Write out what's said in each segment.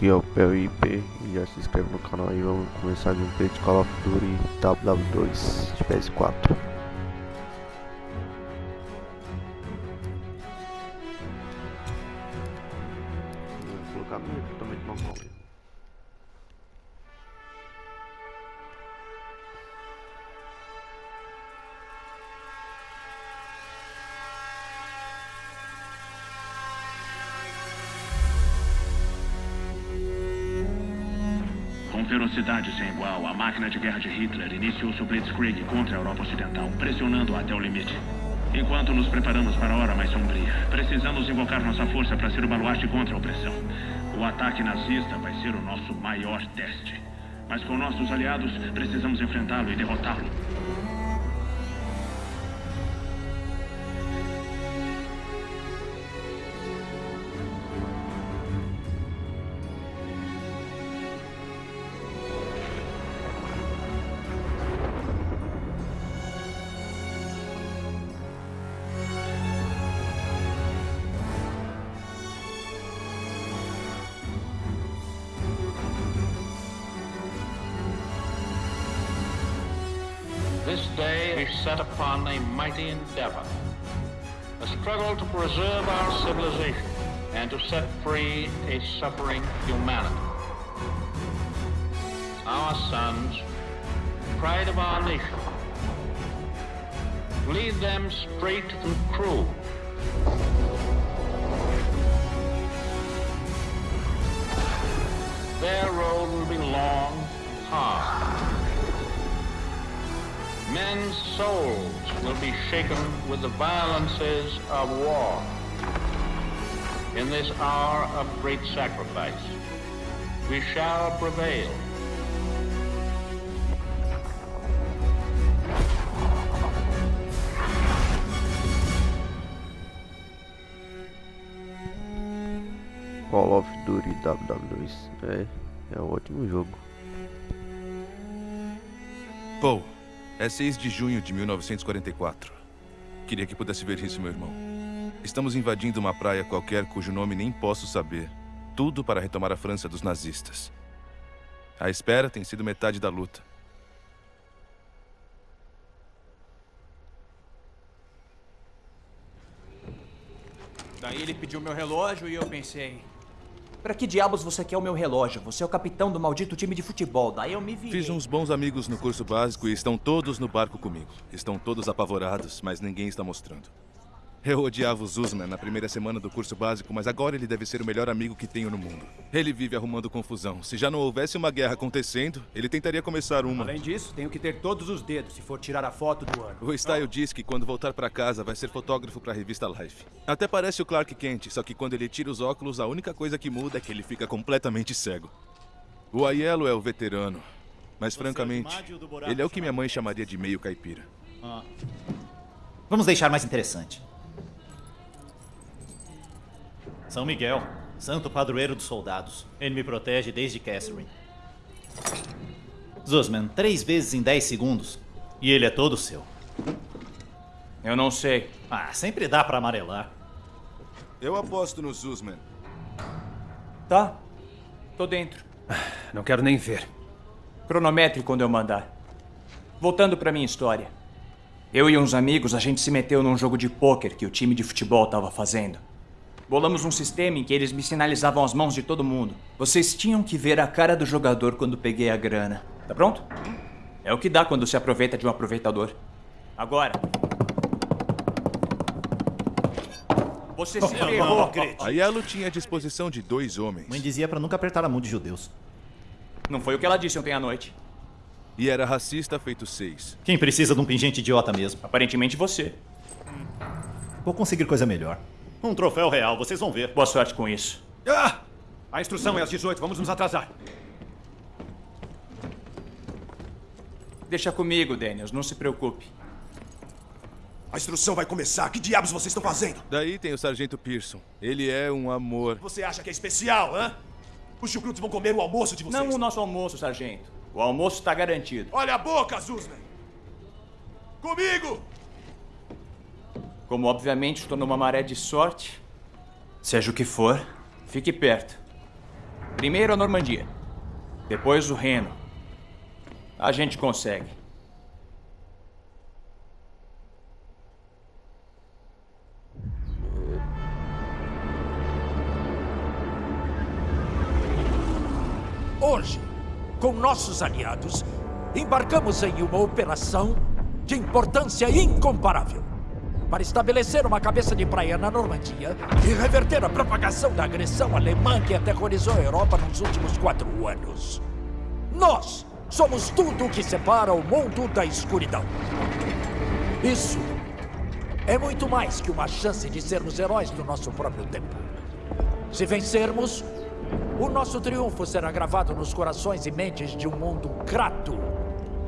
aqui é o PLIP e já se inscreve no canal aí, vamos começar a gameplay de Call of Duty WW2 de PS4 máquina de guerra de Hitler iniciou seu Blitzkrieg contra a Europa Ocidental, pressionando-a até o limite. Enquanto nos preparamos para a hora mais sombria, precisamos invocar nossa força para ser o baluarte contra a opressão. O ataque nazista vai ser o nosso maior teste. Mas com nossos aliados, precisamos enfrentá-lo e derrotá-lo. This day we set upon a mighty endeavor. A struggle to preserve our civilization and to set free a suffering humanity. Our sons, pride of our nation, lead them straight and true. Men's souls will be shaken with the violences of war. In this hour of great sacrifice, we shall prevail. Call of Duty WW2 é, é um ótimo jogo Paul, é 6 de junho de 1944. Queria que pudesse ver isso, meu irmão. Estamos invadindo uma praia qualquer cujo nome nem posso saber. Tudo para retomar a França dos nazistas. A espera tem sido metade da luta. Daí ele pediu meu relógio e eu pensei... Pra que diabos você quer o meu relógio? Você é o capitão do maldito time de futebol. Daí eu me vi. Fiz uns bons amigos no curso básico e estão todos no barco comigo. Estão todos apavorados, mas ninguém está mostrando. Eu odiava o Zuzman na primeira semana do curso básico, mas agora ele deve ser o melhor amigo que tenho no mundo. Ele vive arrumando confusão. Se já não houvesse uma guerra acontecendo, ele tentaria começar uma. Além disso, tenho que ter todos os dedos se for tirar a foto do ano. O Style diz que quando voltar pra casa vai ser fotógrafo pra revista Life. Até parece o Clark Kent, só que quando ele tira os óculos, a única coisa que muda é que ele fica completamente cego. O Aiello é o veterano, mas francamente, ele é o que minha mãe chamaria de meio caipira. Vamos deixar mais interessante. São Miguel, santo padroeiro dos soldados. Ele me protege desde Catherine. Zuzman, três vezes em dez segundos. E ele é todo seu. Eu não sei. Ah, sempre dá pra amarelar. Eu aposto no Zuzman. Tá. Tô dentro. Não quero nem ver. Cronometre quando eu mandar. Voltando pra minha história. Eu e uns amigos, a gente se meteu num jogo de pôquer que o time de futebol tava fazendo. Bolamos um sistema em que eles me sinalizavam as mãos de todo mundo. Vocês tinham que ver a cara do jogador quando peguei a grana. Tá pronto? É o que dá quando se aproveita de um aproveitador. Agora. Você se ferrou, Gret. Aiello tinha a disposição de dois homens. Mãe dizia pra nunca apertar a mão de judeus. Não foi o que ela disse ontem à noite. E era racista feito seis. Quem precisa de um pingente idiota mesmo? Aparentemente você. Vou conseguir coisa melhor. Um troféu real, vocês vão ver. Boa sorte com isso. Ah! A instrução é às 18, vamos nos atrasar. Deixa comigo, Daniels, não se preocupe. A instrução vai começar. Que diabos vocês estão fazendo? Daí tem o Sargento Pearson. Ele é um amor. Você acha que é especial, hã? Os chucrutos vão comer o almoço de vocês. Não o nosso almoço, sargento. O almoço está garantido. Olha a boca, Zuzman! Comigo! Como obviamente estou numa maré de sorte, seja o que for, fique perto. Primeiro a Normandia. Depois o Reno. A gente consegue. Hoje, com nossos aliados, embarcamos em uma operação de importância incomparável para estabelecer uma cabeça de praia na Normandia e reverter a propagação da agressão alemã que aterrorizou a Europa nos últimos quatro anos. Nós somos tudo o que separa o mundo da escuridão. Isso é muito mais que uma chance de sermos heróis do nosso próprio tempo. Se vencermos, o nosso triunfo será gravado nos corações e mentes de um mundo grato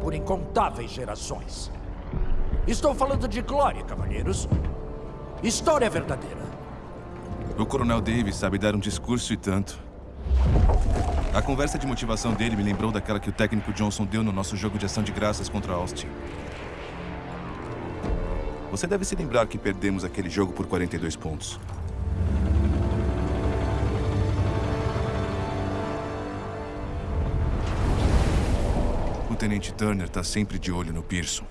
por incontáveis gerações. Estou falando de glória, cavalheiros. História verdadeira. O Coronel Davis sabe dar um discurso e tanto. A conversa de motivação dele me lembrou daquela que o técnico Johnson deu no nosso jogo de ação de graças contra Austin. Você deve se lembrar que perdemos aquele jogo por 42 pontos. O Tenente Turner está sempre de olho no Pearson.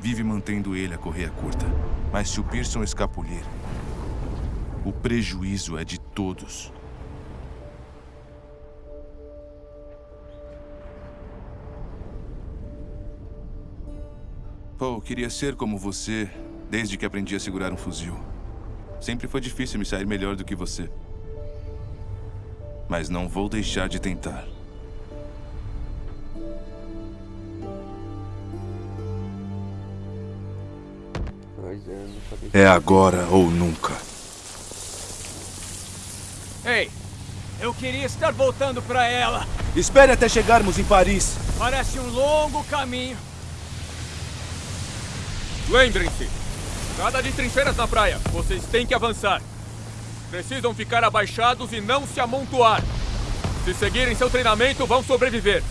Vive mantendo ele a correia curta. Mas se o Pearson escapulir, o prejuízo é de todos. Paul, queria ser como você desde que aprendi a segurar um fuzil. Sempre foi difícil me sair melhor do que você. Mas não vou deixar de tentar. É, agora ou nunca. Ei, eu queria estar voltando para ela. Espere até chegarmos em Paris. Parece um longo caminho. Lembrem-se, nada de trincheiras na praia. Vocês têm que avançar. Precisam ficar abaixados e não se amontoar. Se seguirem seu treinamento, vão sobreviver.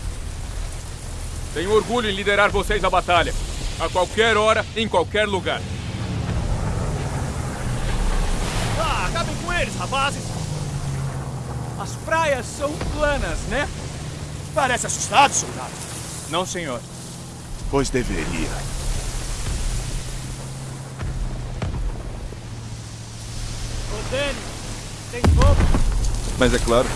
Tenho orgulho em liderar vocês à batalha. A qualquer hora, em qualquer lugar. Ah, acabem com eles, rapazes. As praias são planas, né? Parece assustado, soldado. Não, senhor. Pois deveria. Danny, tem fogo? Mas é claro,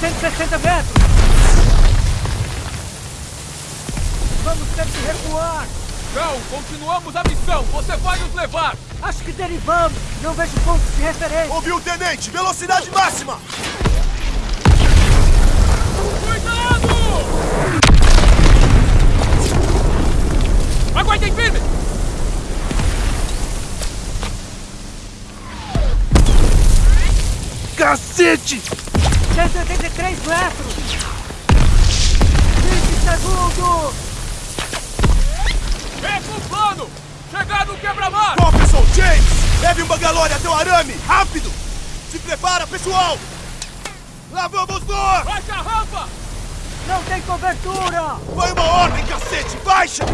160 metros. Vamos ter que recuar. Não, continuamos a missão. Você vai nos levar. Acho que derivamos. Não vejo pontos de referência. Ouviu, tenente? Velocidade máxima! Cuidado! Aguentem firme! Cacete! 183 metros. 20 segundos. Esse é o plano! Chegar no quebra-mar! Professor James! Leve um bangalore até o arame! Rápido! Se prepara, pessoal! Lá vamos nós! Baixa a rampa! Não tem cobertura. Foi uma ordem, cacete! Baixa!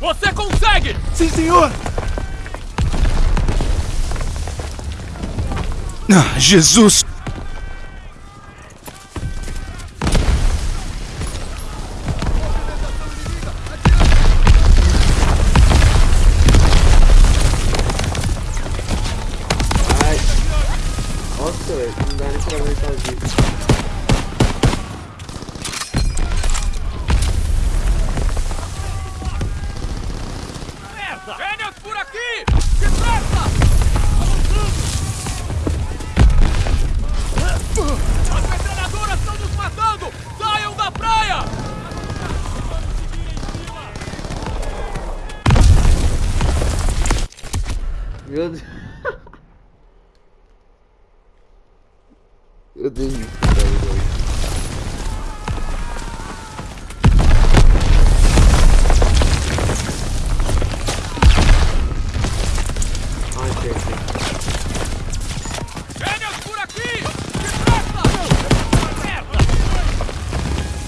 Você consegue! Sim, senhor! Ah, Jesus!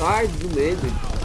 Sai do medo.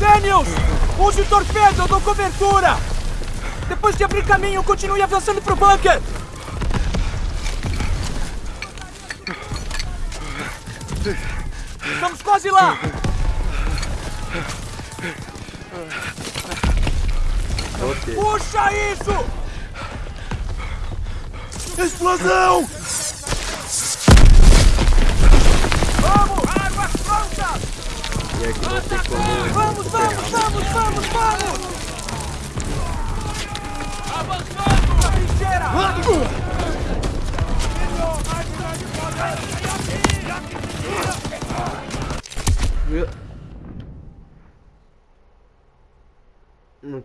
Daniels! Use o torpedo, eu dou cobertura! Depois de abrir caminho, continue avançando pro bunker! Estamos quase lá! Ok. Puxa isso! Explosão! Vamos, vamos, vamos, vamos! Avançando! Na trincheira! Meu...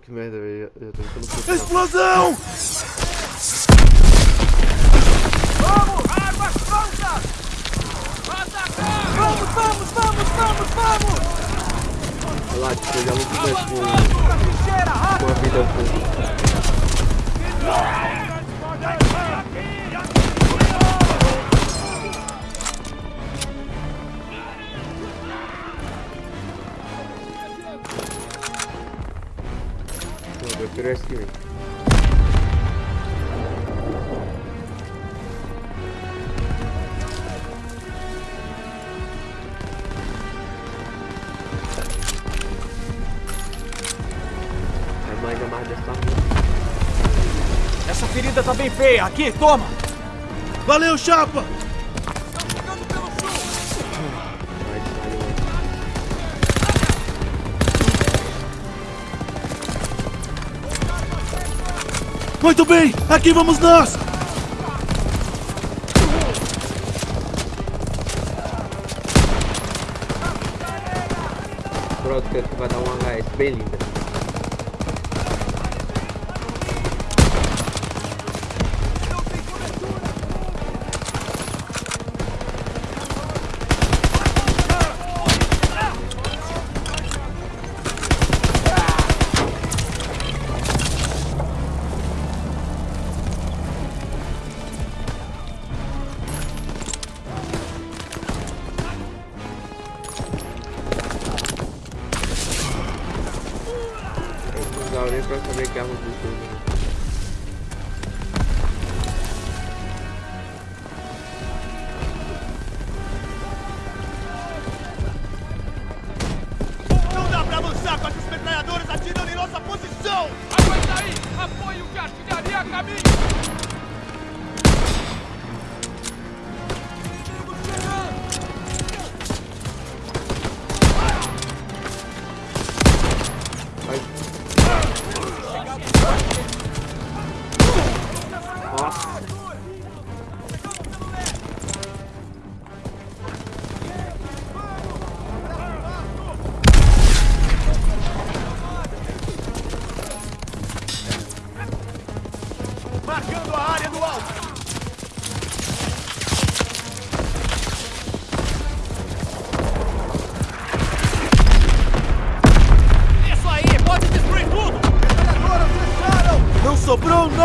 Que merda, velho. Explosão! Com a vida. Não, eu esse ordem feia. Aqui, toma. Valeu, chapa. Muito bem, aqui vamos nós! Pronto, que vai dar um HS bem lindo.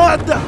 надо!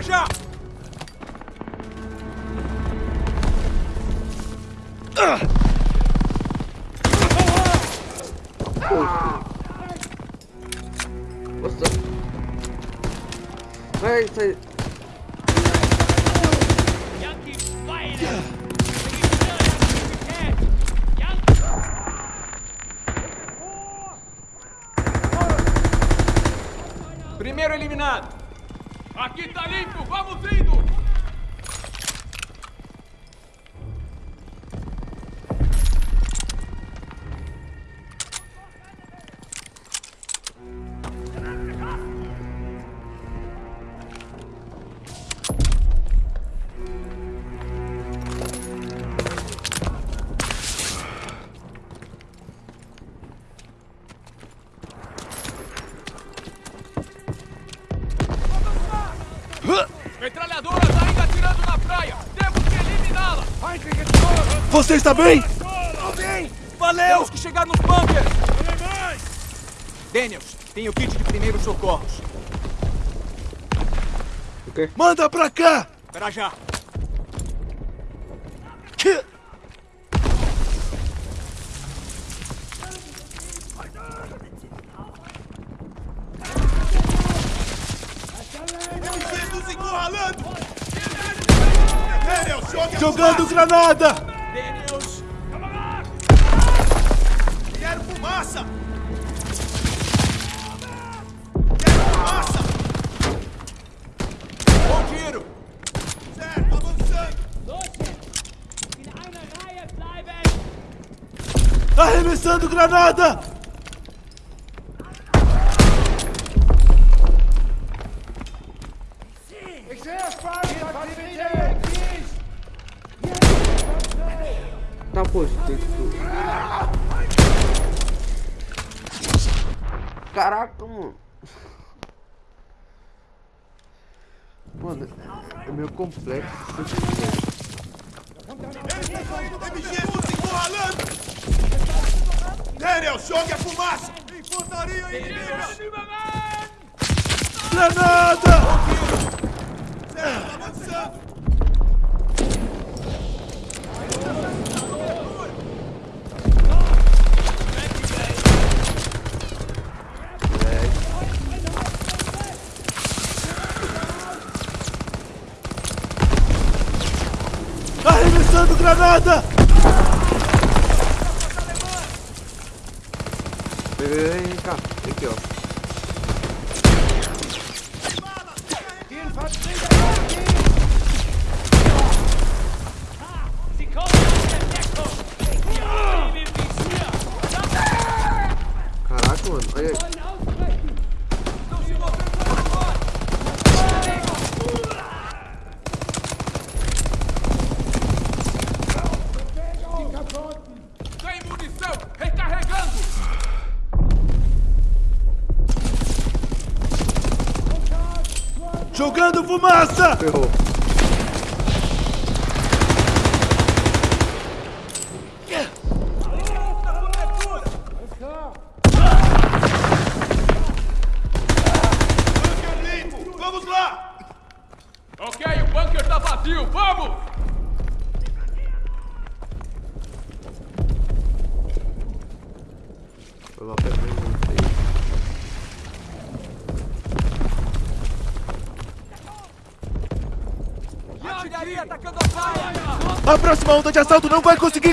Charge up! Você está bem? Estou bem! Valeu! Temos que chegar nos bunkers! Alemães! Daniels, tem o kit de primeiros socorros. Okay. Manda pra cá! Pra já! Que... Jogando granada! granada! Tá posto. Caraca, mano. Mano, é meio complexo. MG, você encurralando! Daniel, jogue a é fumaça! Infantaria inimiga! É granada! Certo, avançando! Granada! えー、いいか、行くよ。Jogando fumaça! Ferrou. de assalto não vai conseguir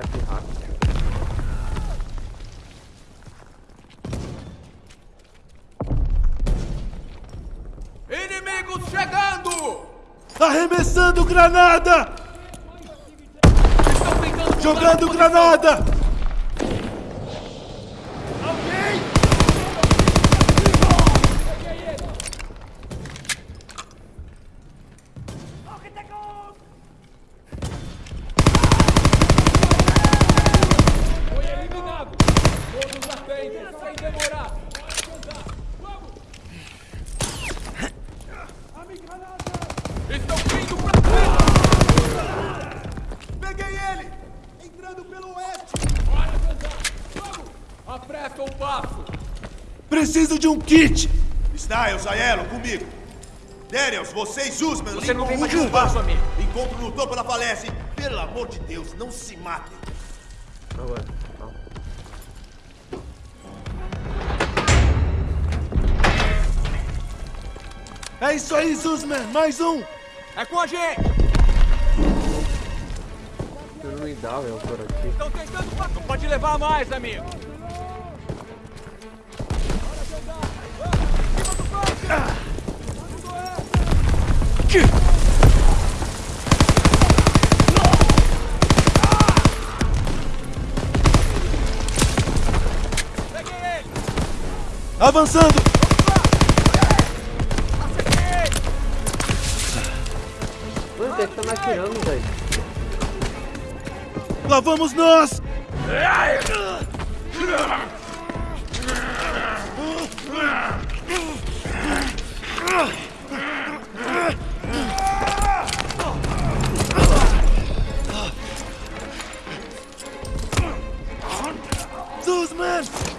ataque rápido. Inimigos chegando! Arremessando granada! Preciso de um kit! Styles, Aiello, comigo! Daniels, vocês, Usman, Você não tem mais Hugo, espaço, amigo. Encontro no topo da falésia e, pelo amor de Deus, não se matem! É isso aí, Zuzman! Mais um! É com a gente! Eu não me dá, velho, por aqui. Estão tentando passar. Não pode levar mais, amigo! Avançando! Mano, quem é que tá me atirando, velho? Lá vamos nós! Zuzman! Merda!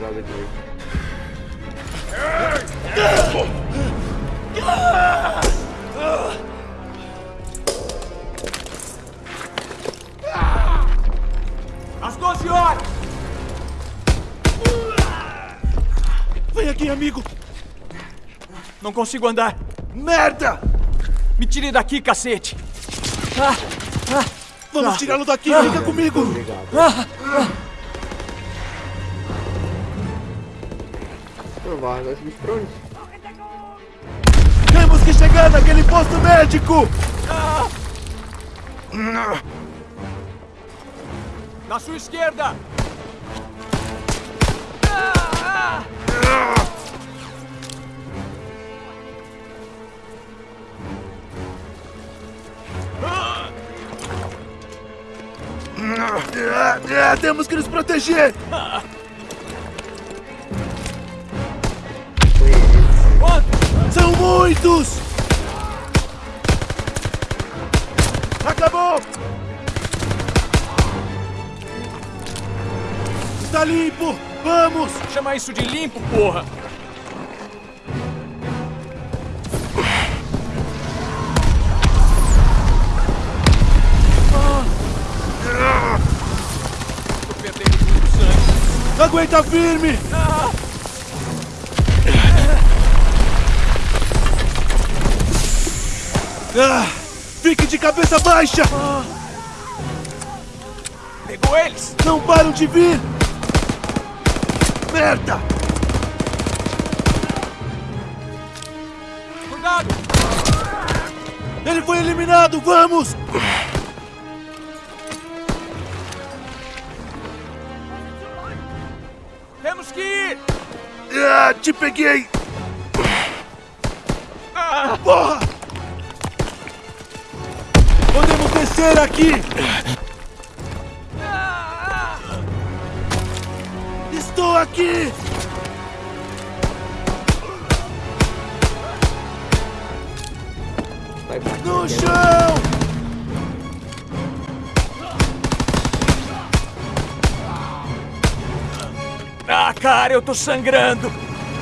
Quadrado aqui, velho. Às 12 horas! Vem aqui, amigo! Não consigo andar. Merda! Me tire daqui, cacete. Ah, ah, Vamos ah, tirá-lo daqui, ah, fica comigo! ah, vai, vai subir pra onde? Temos que chegar naquele posto médico! Na sua esquerda! É, temos que nos proteger! São muitos! Acabou! Está limpo! Vamos! Chama isso de limpo, porra! Aguenta firme! Ah, fique de cabeça baixa! Pegou eles! Não param de vir! Merda! Cuidado! Ele foi eliminado! Vamos! Temos que ir! Ah, te peguei! Porra! Descer aqui! Estou aqui! No chão! Ah, cara, eu tô sangrando!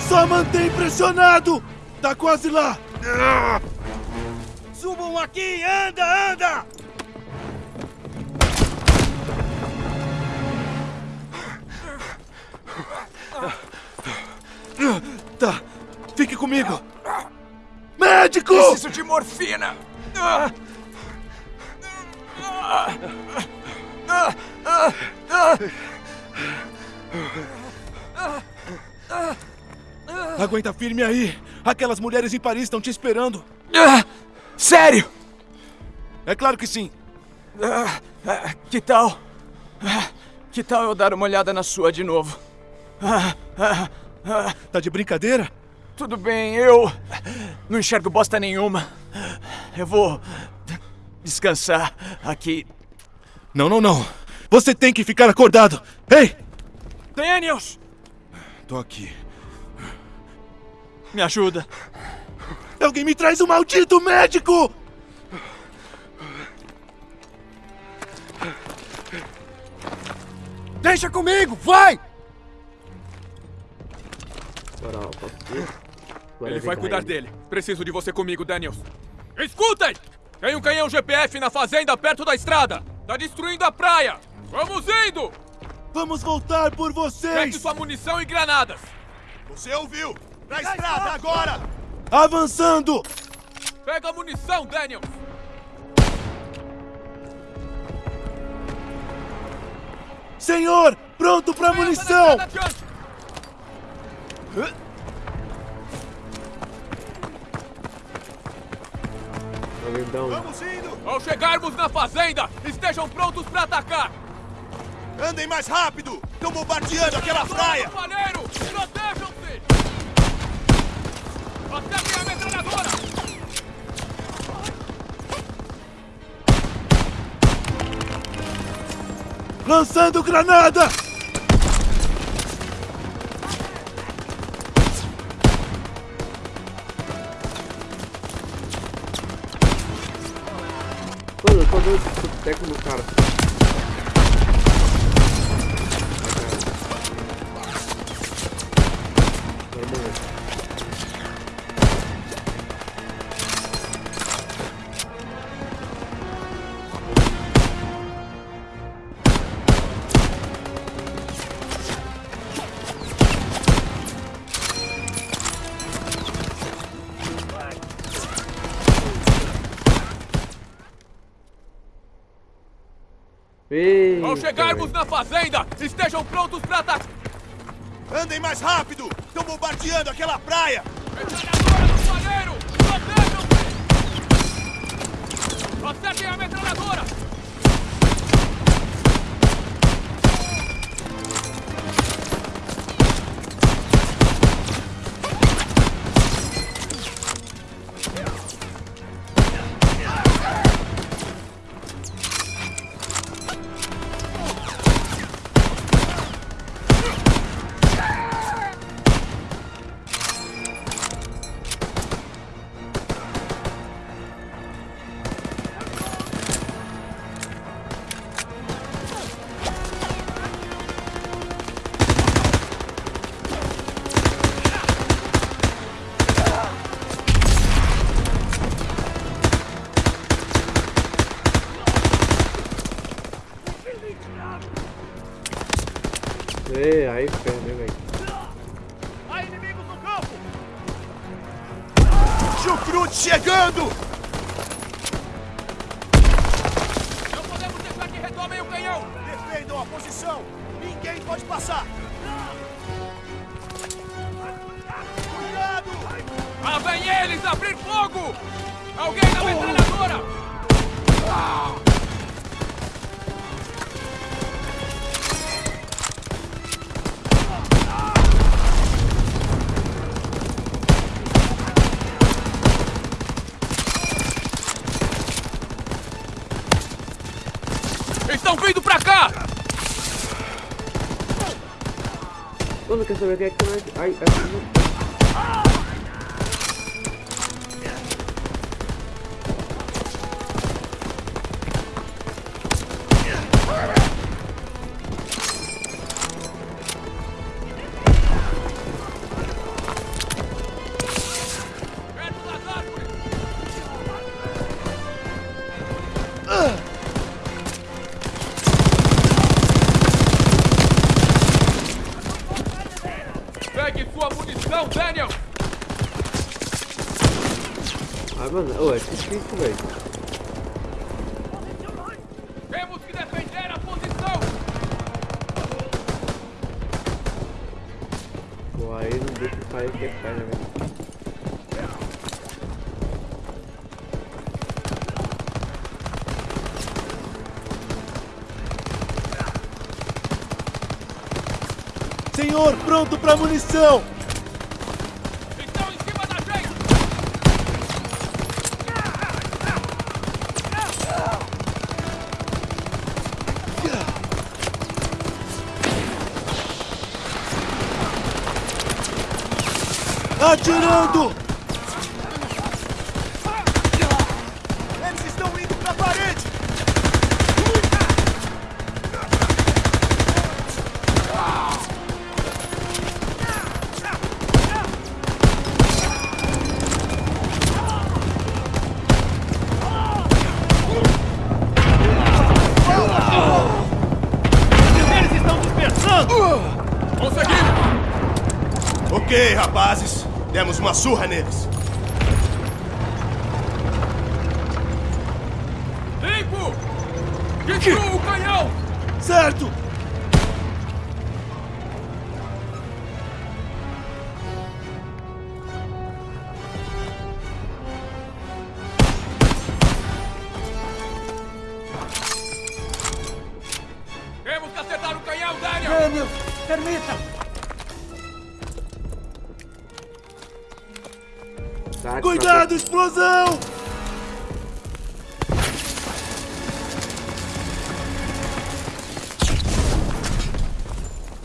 Só mantém pressionado! Tá quase lá! Subam aqui! Anda, anda! Comigo! Médico! Preciso de morfina! Aguenta firme aí! Aquelas mulheres em Paris estão te esperando! Sério? É claro que sim! Que tal? Que tal eu dar uma olhada na sua de novo? Tá de brincadeira? Tudo bem, eu não enxergo bosta nenhuma. Eu vou descansar aqui. Não, não, não. Você tem que ficar acordado. Ei! Daniels! Tô aqui. Me ajuda. Alguém me traz um maldito médico! Deixa comigo, vai! Moral, posso ir? Agora Ele vai cuidar ele. dele. Preciso de você comigo, Daniels. Escutem! Tem um canhão GPF na fazenda perto da estrada. Tá destruindo a praia. Vamos indo! Vamos voltar por Pegue vocês! sua munição e granadas. Você ouviu? Na estrada, agora! Avançando! Pega a munição, Daniels. Senhor, pronto pra munição! Estrada um... Vamos indo! Ao chegarmos na fazenda, estejam prontos pra atacar. Andem mais rápido! Estão bombardeando aquela praia! Palheiro, protejam-se! Acertem a metralhadora! Lançando granada! Eita, Ao chegarmos na fazenda, estejam prontos pra atacar. Andem mais rápido! Estão bombardeando aquela praia! Metralhadora do palheiro! Protejam-se! Acertem a metralhadora! Defendam a posição! Ninguém pode passar! Cuidado! Lá vem eles abrir fogo! Alguém na metralhadora! Estão Mano, quer saber quem é Ah, mano, ô, é difícil, velho. Temos que defender a posição! Pô, aí não deixa eu sair que é velho. Senhor, pronto pra munição! Atirando! Rapazes. Demos uma surra neles. Limpo! Destrua o canhão! Certo! Cuidado, explosão!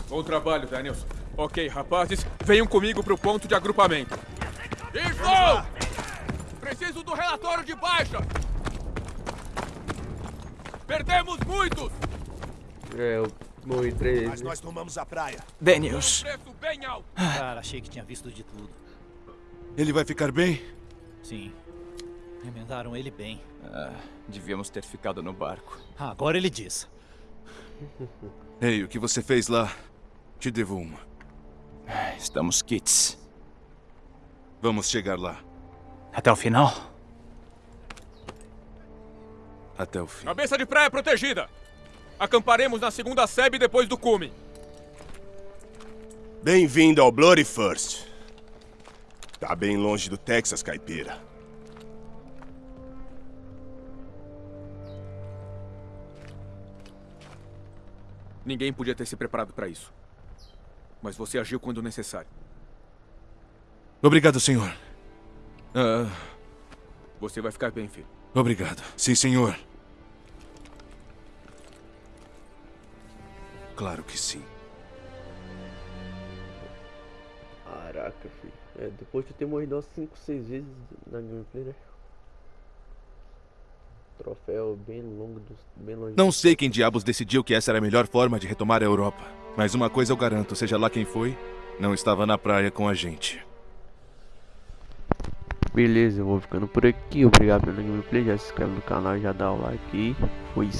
Bom trabalho, Daniels. Ok, rapazes, venham comigo pro ponto de agrupamento. Isso! Preciso do relatório de baixa! Perdemos muitos! É, eu morri três Mas vezes. nós tomamos a praia. Daniels. Cara, achei que tinha visto de tudo. Ele vai ficar bem? Sim. Remendaram ele bem. Ah, devíamos ter ficado no barco. Ah, agora ele diz. Ei, o que você fez lá? Te devo uma. Estamos kits. Vamos chegar lá. Até o final? Até o fim. Cabeça de praia protegida! Acamparemos na segunda sebe depois do cume. Bem-vindo ao Bloody First. Tá bem longe do Texas, caipira. Ninguém podia ter se preparado para isso. Mas você agiu quando necessário. Obrigado, senhor. Ah, Você vai ficar bem, filho. obrigado. Sim, senhor. Claro que sim. Caraca, filho. É, depois de eu ter morrido umas 5, 6 vezes na gameplay, né? Troféu bem longo, dos, bem longe. Não sei quem diabos decidiu que essa era a melhor forma de retomar a Europa. Mas uma coisa eu garanto, seja lá quem foi, não estava na praia com a gente. Beleza, eu vou ficando por aqui. Obrigado pelo gameplay. Já se inscreve no canal, já dá o like e fui.